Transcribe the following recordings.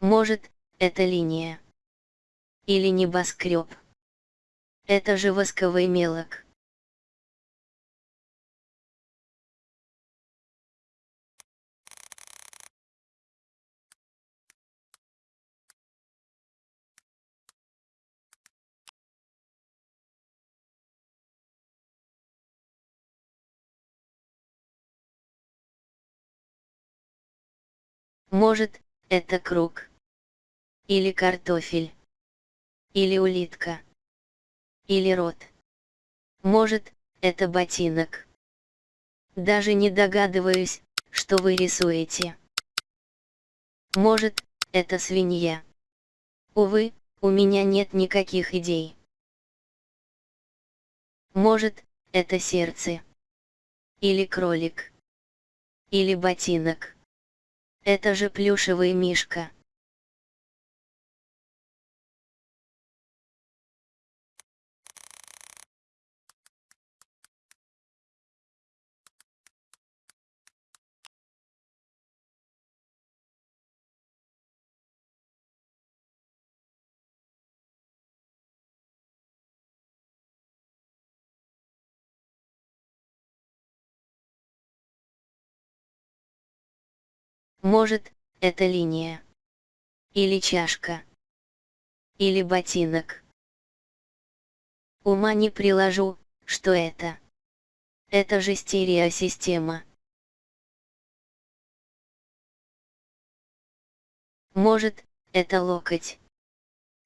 Может, это линия. Или небоскреб. Это же восковый мелок. Может, это круг. Или картофель. Или улитка. Или рот. Может, это ботинок. Даже не догадываюсь, что вы рисуете. Может, это свинья. Увы, у меня нет никаких идей. Может, это сердце. Или кролик. Или ботинок. Это же плюшевый мишка. Может, это линия. Или чашка. Или ботинок. Ума не приложу, что это. Это же стереосистема. Может, это локоть.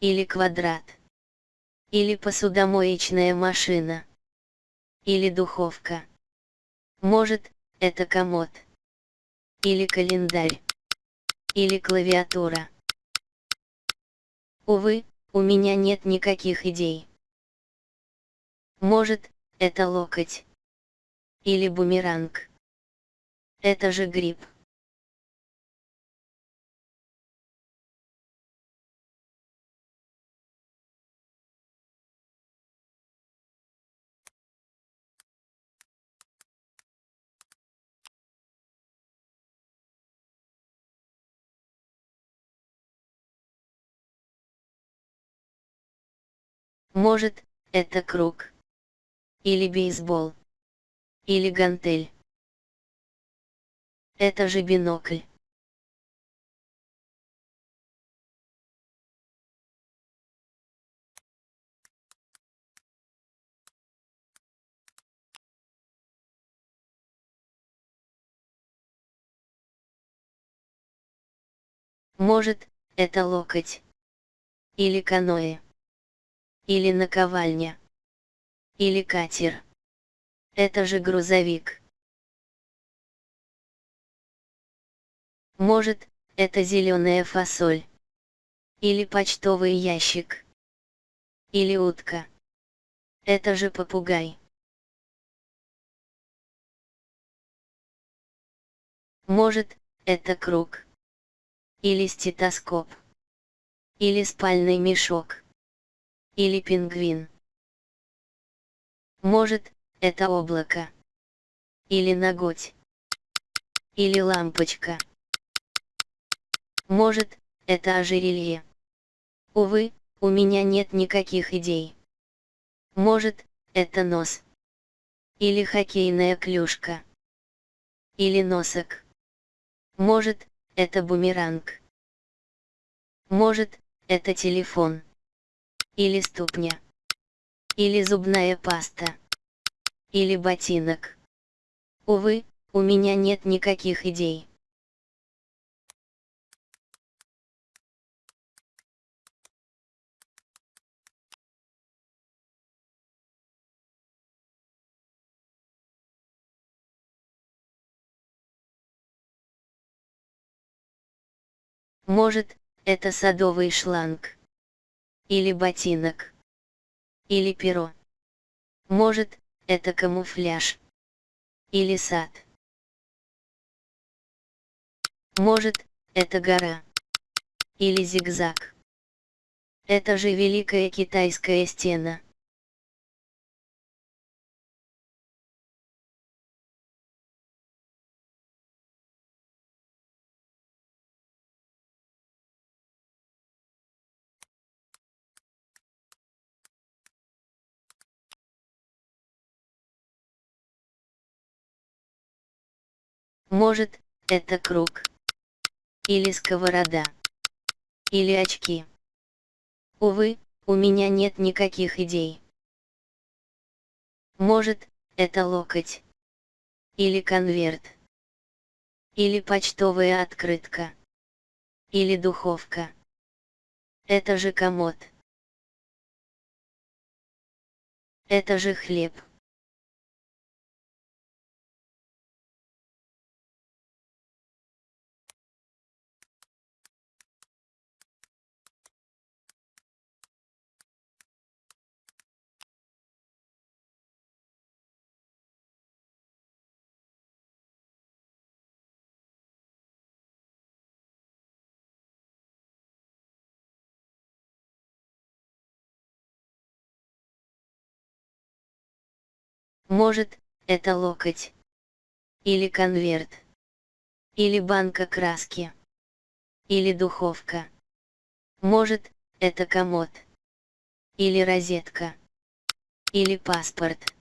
Или квадрат. Или посудомоечная машина. Или духовка. Может, это комод или календарь, или клавиатура. Увы, у меня нет никаких идей. Может, это локоть. Или бумеранг. Это же гриб. Может, это круг. Или бейсбол. Или гантель. Это же бинокль. Может, это локоть. Или каноэ. Или наковальня. Или катер. Это же грузовик. Может, это зеленая фасоль. Или почтовый ящик. Или утка. Это же попугай. Может, это круг. Или стетоскоп. Или спальный мешок. Или пингвин. Может, это облако. Или ноготь. Или лампочка. Может, это ожерелье. Увы, у меня нет никаких идей. Может, это нос. Или хоккейная клюшка. Или носок. Может, это бумеранг. Может, это телефон. Или ступня. Или зубная паста. Или ботинок. Увы, у меня нет никаких идей. Может, это садовый шланг. Или ботинок. Или перо. Может, это камуфляж. Или сад. Может, это гора. Или зигзаг. Это же Великая Китайская стена. Может, это круг. Или сковорода. Или очки. Увы, у меня нет никаких идей. Может, это локоть. Или конверт. Или почтовая открытка. Или духовка. Это же комод. Это же хлеб. Может, это локоть. Или конверт. Или банка краски. Или духовка. Может, это комод. Или розетка. Или паспорт.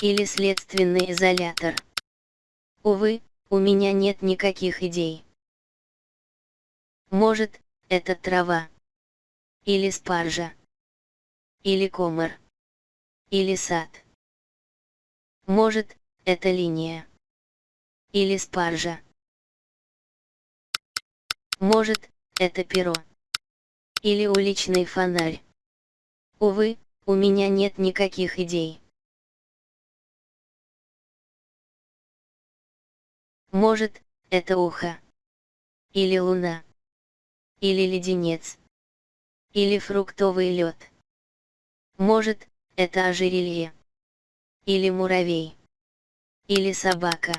Или следственный изолятор. Увы, у меня нет никаких идей. Может, это трава. Или спаржа. Или комар. Или сад. Может, это линия. Или спаржа. Может, это перо. Или уличный фонарь. Увы, у меня нет никаких идей. Может, это ухо. Или луна. Или леденец. Или фруктовый лед. Может, это ожерелье. Или муравей. Или собака.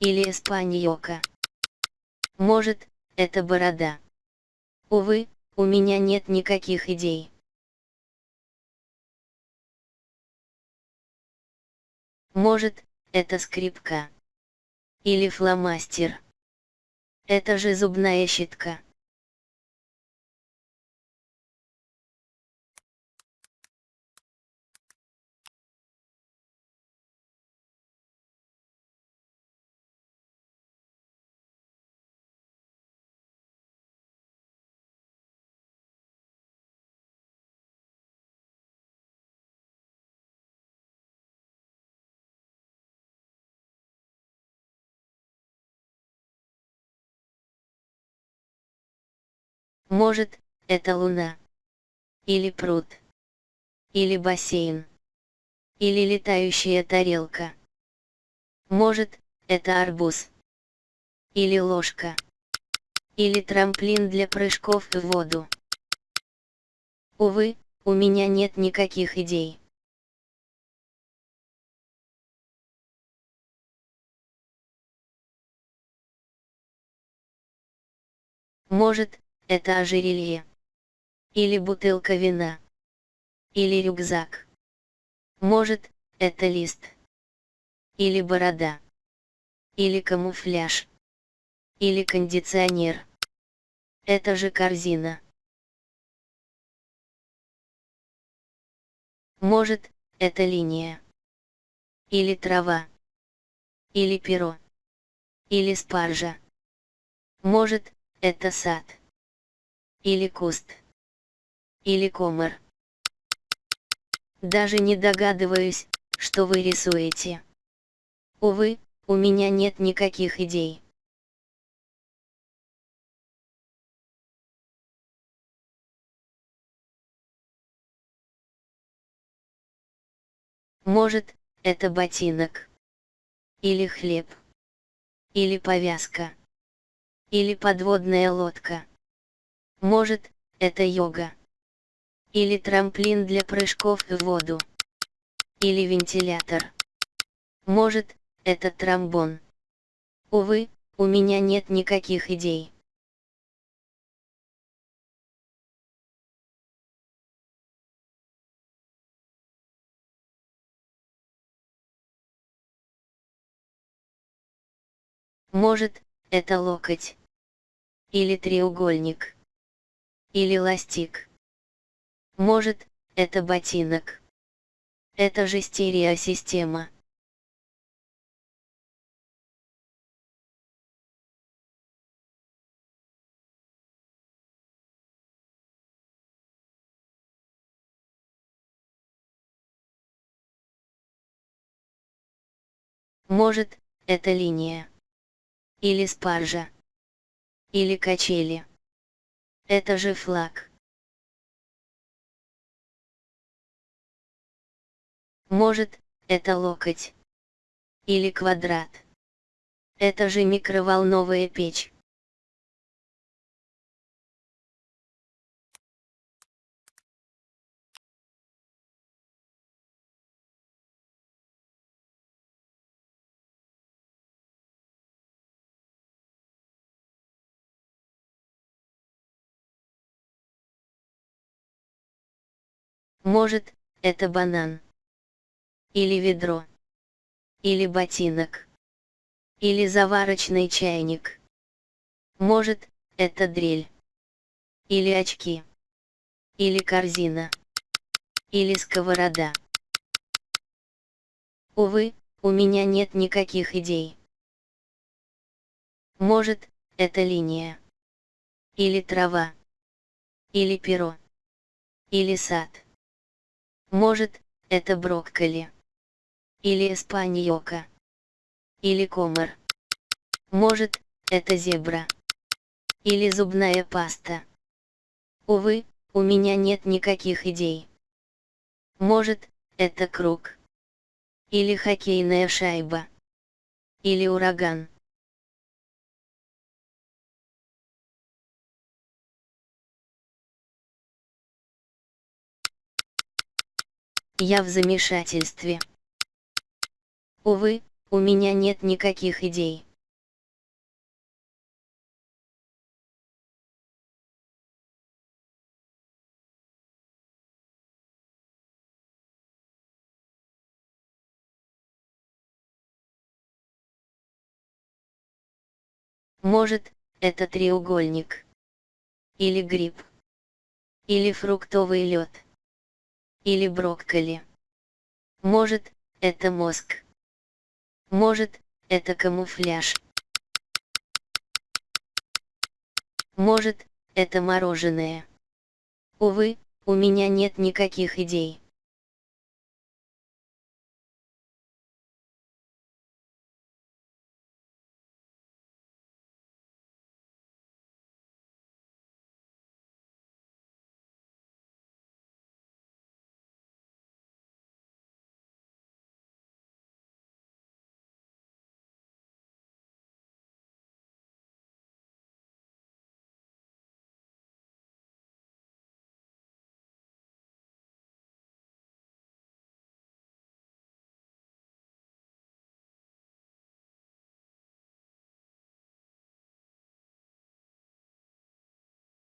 Или эспаньока. Может, это борода. Увы, у меня нет никаких идей. Может, это скрипка. Или фломастер. Это же зубная щетка. Может, это луна. Или пруд. Или бассейн. Или летающая тарелка. Может, это арбуз. Или ложка. Или трамплин для прыжков в воду. Увы, у меня нет никаких идей. Может, это ожерелье. Или бутылка вина. Или рюкзак. Может, это лист. Или борода. Или камуфляж. Или кондиционер. Это же корзина. Может, это линия. Или трава. Или перо. Или спаржа. Может, это сад. Или куст. Или комар. Даже не догадываюсь, что вы рисуете. Увы, у меня нет никаких идей. Может, это ботинок. Или хлеб. Или повязка. Или подводная лодка. Может, это йога. Или трамплин для прыжков в воду. Или вентилятор. Может, это тромбон. Увы, у меня нет никаких идей. Может, это локоть. Или треугольник или ластик. Может, это ботинок. Это же стереосистема. Может, это линия. Или спаржа. Или качели. Это же флаг. Может, это локоть. Или квадрат. Это же микроволновая печь. Может, это банан. Или ведро. Или ботинок. Или заварочный чайник. Может, это дрель. Или очки. Или корзина. Или сковорода. Увы, у меня нет никаких идей. Может, это линия. Или трава. Или перо. Или сад. Может, это брокколи. Или эспаньока. Или комар. Может, это зебра. Или зубная паста. Увы, у меня нет никаких идей. Может, это круг. Или хоккейная шайба. Или ураган. Я в замешательстве. Увы, у меня нет никаких идей. Может, это треугольник. Или гриб. Или фруктовый лед или брокколи. Может, это мозг. Может, это камуфляж. Может, это мороженое. Увы, у меня нет никаких идей.